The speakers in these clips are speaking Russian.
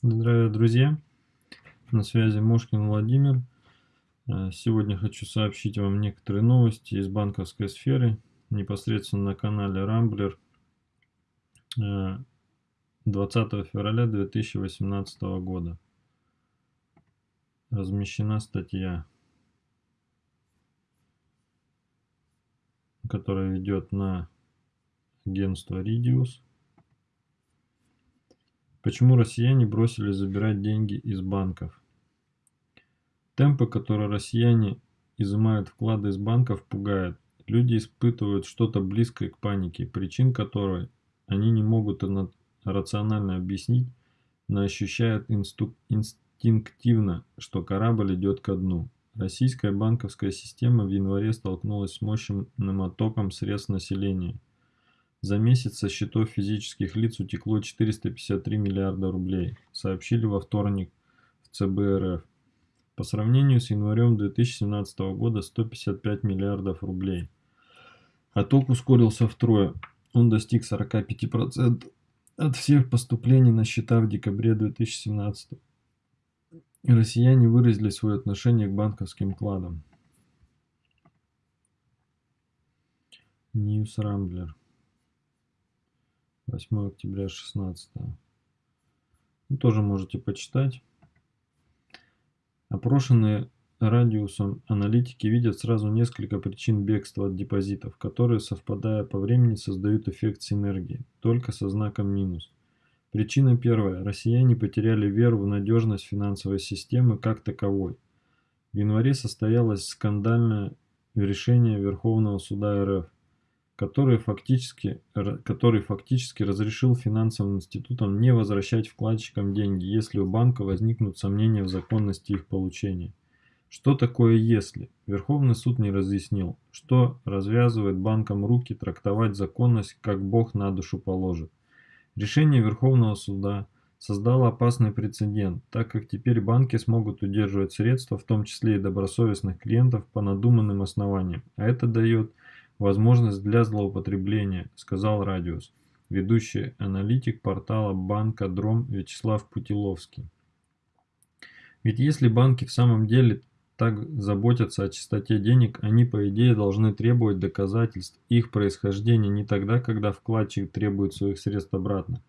Здравия, друзья! На связи Мошкин Владимир. Э, сегодня хочу сообщить вам некоторые новости из банковской сферы, непосредственно на канале Рамблер 20 э, февраля 2018 года. Размещена статья, которая ведет на агентство Ridius. Почему россияне бросили забирать деньги из банков? Темпы, которые россияне изымают вклады из банков, пугают. Люди испытывают что-то близкое к панике, причин которой они не могут рационально объяснить, но ощущают инстинктивно, что корабль идет ко дну. Российская банковская система в январе столкнулась с мощным оттоком средств населения – за месяц со счетов физических лиц утекло 453 миллиарда рублей, сообщили во вторник в ЦБ РФ. По сравнению с январем 2017 года 155 миллиардов рублей. Отток ускорился втрое. Он достиг 45% от всех поступлений на счета в декабре 2017. Россияне выразили свое отношение к банковским кладам. News Рамблер. 8 октября 16 ну, тоже можете почитать. Опрошенные радиусом аналитики видят сразу несколько причин бегства от депозитов которые совпадая по времени создают эффект синергии только со знаком минус. Причина первая. Россияне потеряли веру в надежность финансовой системы как таковой. В январе состоялось скандальное решение верховного суда рф который фактически, который фактически разрешил финансовым институтам не возвращать вкладчикам деньги, если у банка возникнут сомнения в законности их получения. Что такое «если»? Верховный суд не разъяснил, что развязывает банкам руки трактовать законность, как Бог на душу положит. Решение Верховного суда создало опасный прецедент, так как теперь банки смогут удерживать средства, в том числе и добросовестных клиентов, по надуманным основаниям, а это дает возможность для злоупотребления, сказал Радиус, ведущий аналитик портала банка Дром Вячеслав Путиловский. Ведь если банки в самом деле так заботятся о чистоте денег, они по идее должны требовать доказательств их происхождения не тогда, когда вкладчик требует своих средств обратно,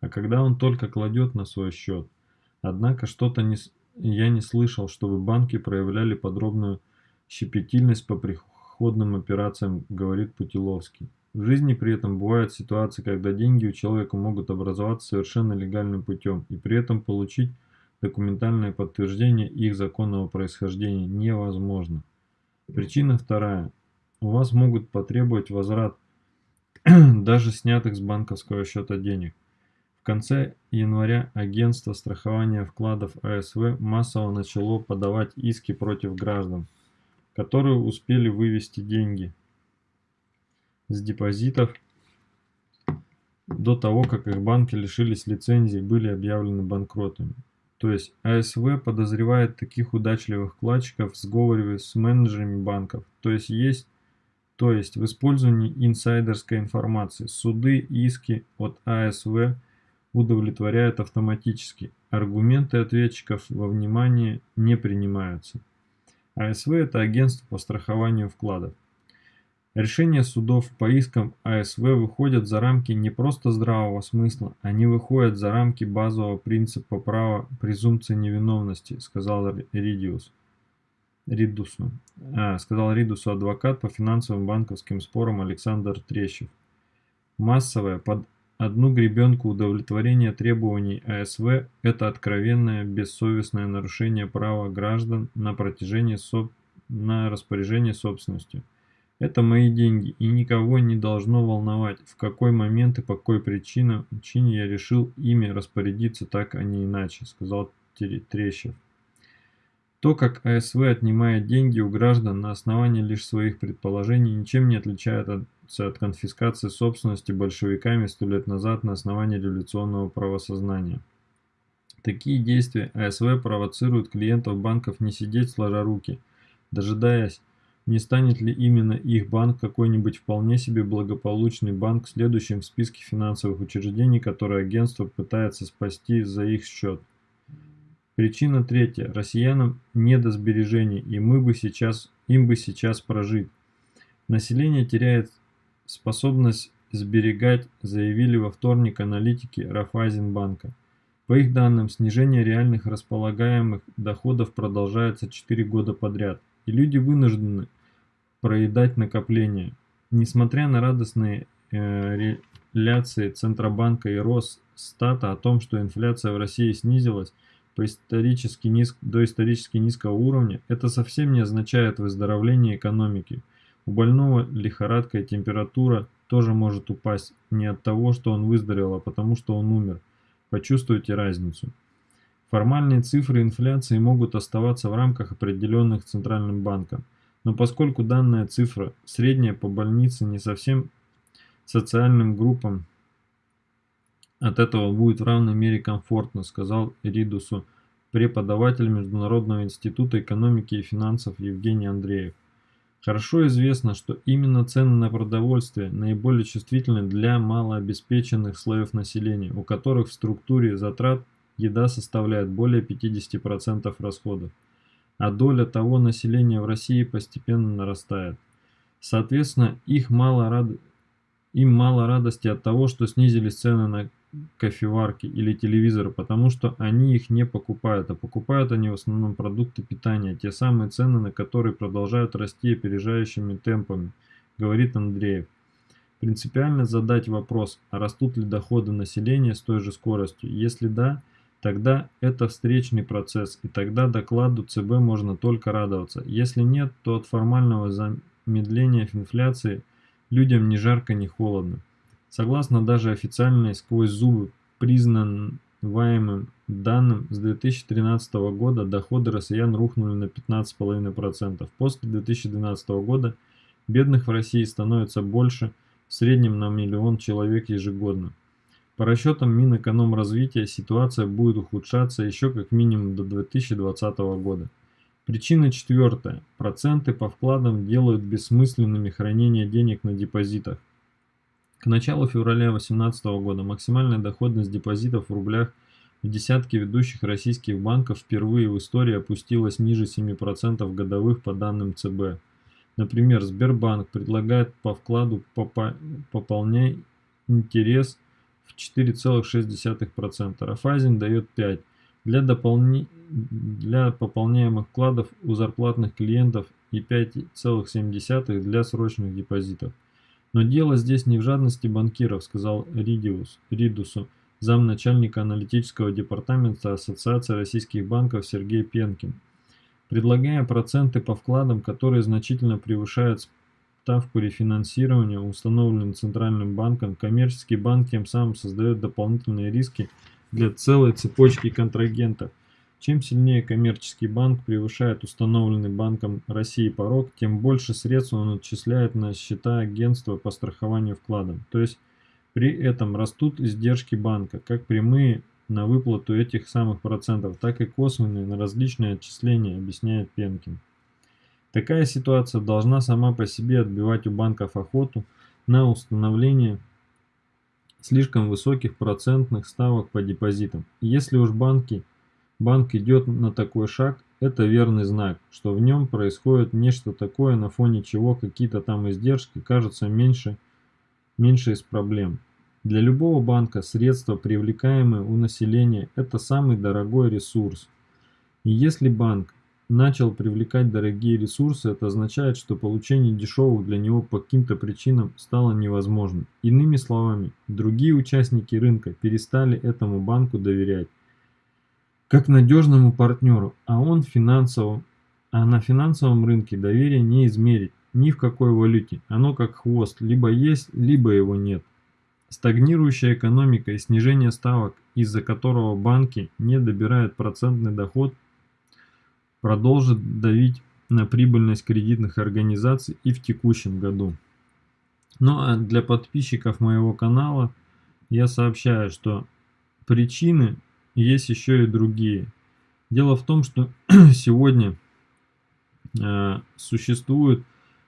а когда он только кладет на свой счет. Однако что-то не, я не слышал, чтобы банки проявляли подробную щепетильность по приходу обходным операциям, говорит Путиловский. В жизни при этом бывают ситуации, когда деньги у человека могут образоваться совершенно легальным путем, и при этом получить документальное подтверждение их законного происхождения невозможно. Причина вторая. У вас могут потребовать возврат даже снятых с банковского счета денег. В конце января агентство страхования вкладов АСВ массово начало подавать иски против граждан, которые успели вывести деньги с депозитов до того, как их банки лишились лицензии и были объявлены банкротами. То есть АСВ подозревает таких удачливых вкладчиков в сговоре с менеджерами банков. То есть есть то есть в использовании инсайдерской информации. Суды, иски от АСВ удовлетворяют автоматически. Аргументы ответчиков во внимание не принимаются. АСВ – это агентство по страхованию вкладов. Решения судов по искам АСВ выходят за рамки не просто здравого смысла, они выходят за рамки базового принципа права презумпции невиновности, сказал Ридиус. Ридусу. А, сказал Ридусу адвокат по финансовым банковским спорам Александр Трещев. Массовое под Одну гребенку удовлетворения требований АСВ – это откровенное бессовестное нарушение права граждан на, протяжении соб... на распоряжение собственностью. Это мои деньги, и никого не должно волновать, в какой момент и по какой причине, я решил ими распорядиться так, а не иначе, сказал Трещев. То, как АСВ отнимает деньги у граждан на основании лишь своих предположений, ничем не отличается от конфискации собственности большевиками сто лет назад на основании революционного правосознания. Такие действия АСВ провоцируют клиентов банков не сидеть сложа руки, дожидаясь, не станет ли именно их банк какой-нибудь вполне себе благополучный банк следующим в списке финансовых учреждений, которые агентство пытается спасти за их счет. Причина третья. Россиянам не до сбережений, и мы бы сейчас, им бы сейчас прожить. Население теряет способность сберегать, заявили во вторник аналитики Рафайзенбанка. По их данным, снижение реальных располагаемых доходов продолжается 4 года подряд, и люди вынуждены проедать накопления. Несмотря на радостные э, реляции Центробанка и Росстата о том, что инфляция в России снизилась по исторически низ... до исторически низкого уровня, это совсем не означает выздоровление экономики. У больного лихорадка и температура тоже может упасть не от того, что он выздоровел, а потому что он умер. Почувствуйте разницу. Формальные цифры инфляции могут оставаться в рамках определенных Центральным банком, но поскольку данная цифра средняя по больнице не совсем социальным группам, от этого будет в равной мере комфортно, сказал Ридусу преподаватель Международного института экономики и финансов Евгений Андреев. Хорошо известно, что именно цены на продовольствие наиболее чувствительны для малообеспеченных слоев населения, у которых в структуре затрат еда составляет более 50% расходов, а доля того населения в России постепенно нарастает. Соответственно, их мало рад... им мало радости от того, что снизились цены на кофеварки или телевизоры, потому что они их не покупают, а покупают они в основном продукты питания, те самые цены на которые продолжают расти опережающими темпами, говорит Андреев. Принципиально задать вопрос, а растут ли доходы населения с той же скоростью? Если да, тогда это встречный процесс, и тогда докладу ЦБ можно только радоваться. Если нет, то от формального замедления инфляции людям ни жарко, ни холодно. Согласно даже официальной сквозь зубы признаваемым данным, с 2013 года доходы россиян рухнули на 15,5%. После 2012 года бедных в России становится больше, в среднем на миллион человек ежегодно. По расчетам Минэкономразвития ситуация будет ухудшаться еще как минимум до 2020 года. Причина четвертая. Проценты по вкладам делают бессмысленными хранение денег на депозитах. К началу февраля 2018 года максимальная доходность депозитов в рублях в десятке ведущих российских банков впервые в истории опустилась ниже 7% годовых по данным ЦБ. Например, Сбербанк предлагает по вкладу пополняй интерес в 4,6%, Рафайзен дает 5%. Для, дополни... для пополняемых вкладов у зарплатных клиентов и 5,7% для срочных депозитов. Но дело здесь не в жадности банкиров, сказал Ридиус, Ридусу, замначальника аналитического департамента Ассоциации российских банков Сергей Пенкин. Предлагая проценты по вкладам, которые значительно превышают ставку рефинансирования, установленную Центральным банком, коммерческий банк тем самым создает дополнительные риски для целой цепочки контрагентов – чем сильнее коммерческий банк превышает установленный Банком России порог, тем больше средств он отчисляет на счета агентства по страхованию вкладов. То есть при этом растут издержки банка, как прямые на выплату этих самых процентов, так и косвенные на различные отчисления, объясняет Пенкин. Такая ситуация должна сама по себе отбивать у банков охоту на установление слишком высоких процентных ставок по депозитам. Если уж банки – банк идет на такой шаг, это верный знак, что в нем происходит нечто такое, на фоне чего какие-то там издержки кажутся меньше, меньше из проблем. Для любого банка средства, привлекаемые у населения, это самый дорогой ресурс. И если банк начал привлекать дорогие ресурсы, это означает, что получение дешевых для него по каким-то причинам стало невозможным. Иными словами, другие участники рынка перестали этому банку доверять как надежному партнеру, а он финансовом, а на финансовом рынке доверие не измерить ни в какой валюте, оно как хвост, либо есть, либо его нет. Стагнирующая экономика и снижение ставок, из-за которого банки не добирают процентный доход, продолжит давить на прибыльность кредитных организаций и в текущем году. Ну а для подписчиков моего канала я сообщаю, что причины есть еще и другие. Дело в том, что сегодня э, существует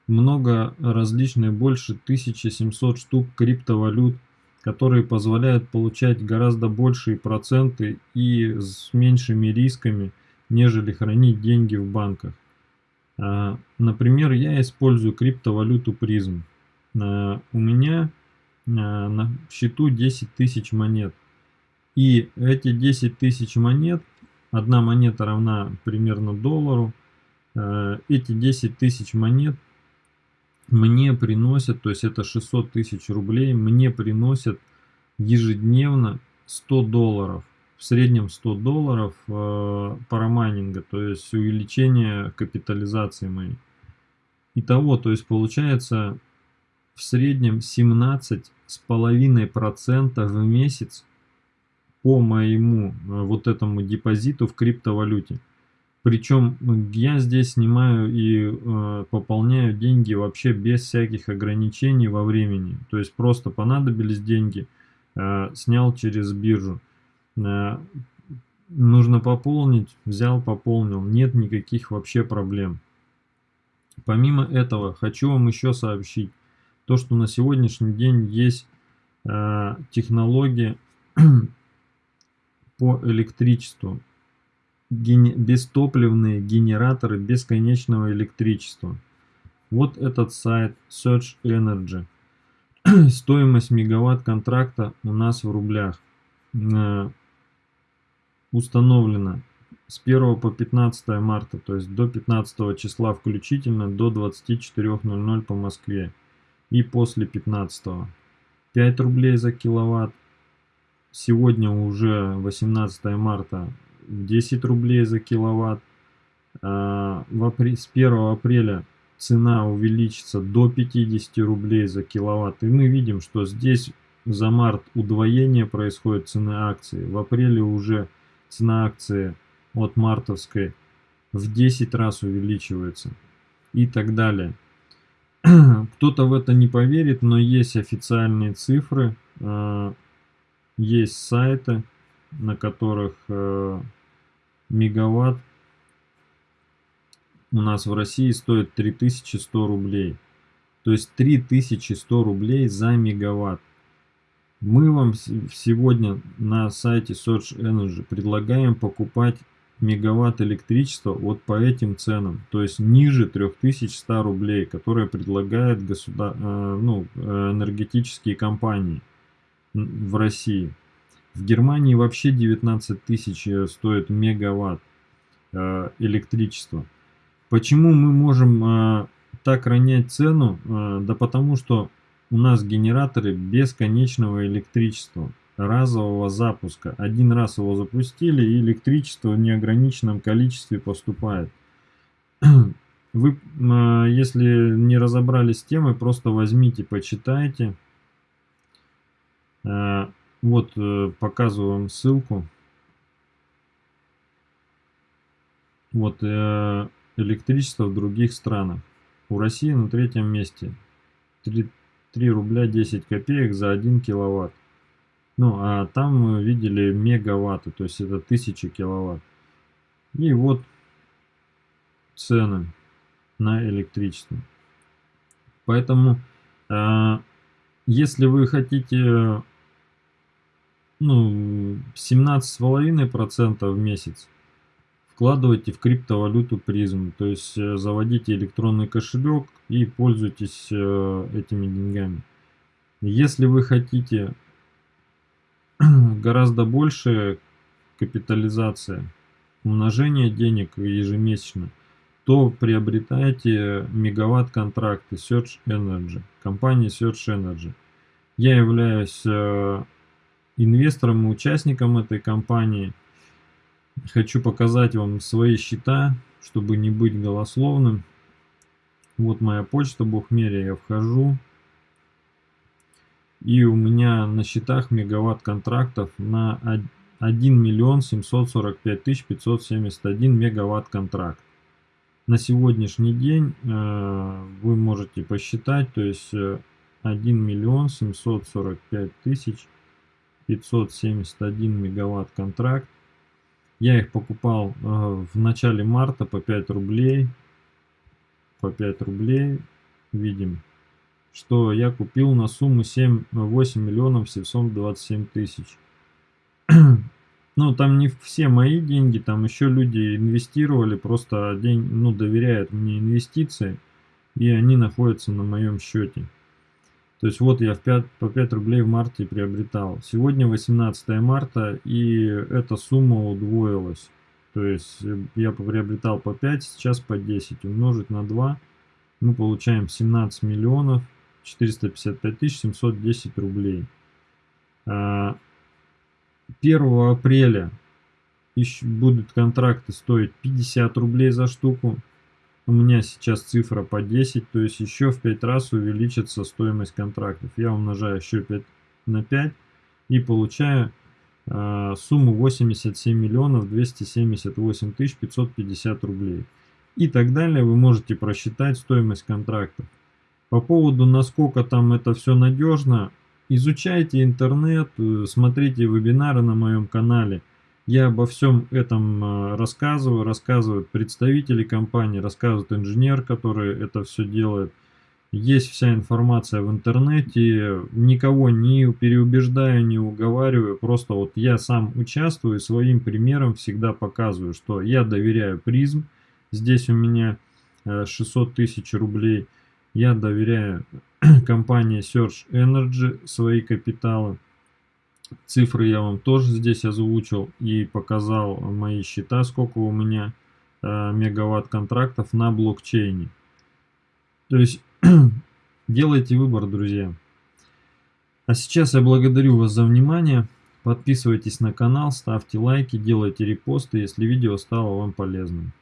много различных, больше 1700 штук криптовалют которые позволяют получать гораздо большие проценты и с меньшими рисками, нежели хранить деньги в банках. А, например, я использую криптовалюту призм. А, у меня а, на счету 10 тысяч монет. И эти 10 тысяч монет, одна монета равна примерно доллару, эти 10 тысяч монет мне приносят, то есть это 600 тысяч рублей, мне приносят ежедневно 100 долларов. В среднем 100 долларов э, парамайнинга, то есть увеличение капитализации моей. Итого, то есть получается в среднем 17,5% в месяц по моему э, вот этому депозиту в криптовалюте. Причем я здесь снимаю и э, пополняю деньги вообще без всяких ограничений во времени. То есть просто понадобились деньги, э, снял через биржу. Э, нужно пополнить, взял, пополнил. Нет никаких вообще проблем. Помимо этого, хочу вам еще сообщить, то, что на сегодняшний день есть э, технология по электричеству гене бестопливные генераторы бесконечного электричества. Вот этот сайт Search Energy. Стоимость мегаватт контракта у нас в рублях. Э, установлена с 1 по 15 марта, то есть до 15 числа включительно, до 24.00 по Москве. И после 15. 5 рублей за киловатт. Сегодня уже 18 марта 10 рублей за киловатт. А, с 1 апреля цена увеличится до 50 рублей за киловатт. И мы видим, что здесь за март удвоение происходит цены акции. В апреле уже цена акции от мартовской в 10 раз увеличивается. И так далее. Кто-то в это не поверит, но есть официальные цифры, а, есть сайты, на которых э, мегаватт у нас в России стоит 3100 рублей. То есть 3100 рублей за мегаватт. Мы вам сегодня на сайте Search Energy предлагаем покупать мегаватт электричества вот по этим ценам. То есть ниже 3100 рублей, которые предлагают государ... Э, ну, э, энергетические компании в России. В Германии вообще 19 тысяч э, стоит мегаватт э, электричества. Почему мы можем э, так ронять цену? Да потому что у нас генераторы бесконечного электричества, разового запуска. Один раз его запустили, и электричество в неограниченном количестве поступает. Вы, если не разобрались с темой, просто возьмите, почитайте. Вот, э, показываю вам ссылку. Вот, э, электричество в других странах. У России на третьем месте. 3, 3 рубля 10 копеек за 1 киловатт. Ну, а там мы видели мегаватты, то есть это 1000 киловатт. И вот цены на электричество. Поэтому, э, если вы хотите ну, 17,5% в месяц вкладывайте в криптовалюту призм. То есть э, заводите электронный кошелек и пользуйтесь э, этими деньгами. Если вы хотите гораздо больше капитализация, умножение денег ежемесячно, то приобретайте мегаватт контракты Search Energy, компании Search Energy. Я являюсь э, инвестором и участником этой компании. Хочу показать вам свои счета, чтобы не быть голословным. Вот моя почта Бухмерия, я вхожу. И у меня на счетах мегаватт контрактов на 1 миллион 745 тысяч 571 мегаватт контракт. На сегодняшний день э, вы можете посчитать, то есть 1 э, миллион 745 тысяч 571 мегаватт контракт. Я их покупал э, в начале марта по 5 рублей. По 5 рублей. Видим. что я купил на сумму 7, 8 миллионов 727 тысяч. Ну, там не все мои деньги, там еще люди инвестировали, просто день, ну, доверяют мне инвестиции, и они находятся на моем счете. То есть вот я в 5, по 5 рублей в марте приобретал. Сегодня 18 марта, и эта сумма удвоилась. То есть э, я приобретал по 5, сейчас по 10. Умножить на 2, мы получаем 17 миллионов 455 тысяч 710 рублей. 1 а, апреля будут контракты стоить 50 рублей за штуку. У меня сейчас цифра по 10, то есть еще в 5 раз увеличится стоимость контрактов. Я умножаю еще 5 на 5 и получаю э, сумму 87 миллионов 278 тысяч 550 рублей. И так далее вы можете просчитать стоимость контрактов. По поводу, насколько там это все надежно, изучайте интернет, э, смотрите вебинары на моем канале. Я обо всем этом э, рассказываю, рассказывают представители компании, рассказывает инженер, который это все делает. Есть вся информация в интернете, никого не переубеждаю, не уговариваю, просто вот я сам участвую, своим примером всегда показываю, что я доверяю призм, здесь у меня 600 э, тысяч рублей – я доверяю компании Search Energy свои капиталы. Цифры я вам тоже здесь озвучил и показал мои счета, сколько у меня э, мегаватт контрактов на блокчейне. То есть делайте выбор, друзья. А сейчас я благодарю вас за внимание. Подписывайтесь на канал, ставьте лайки, делайте репосты, если видео стало вам полезным.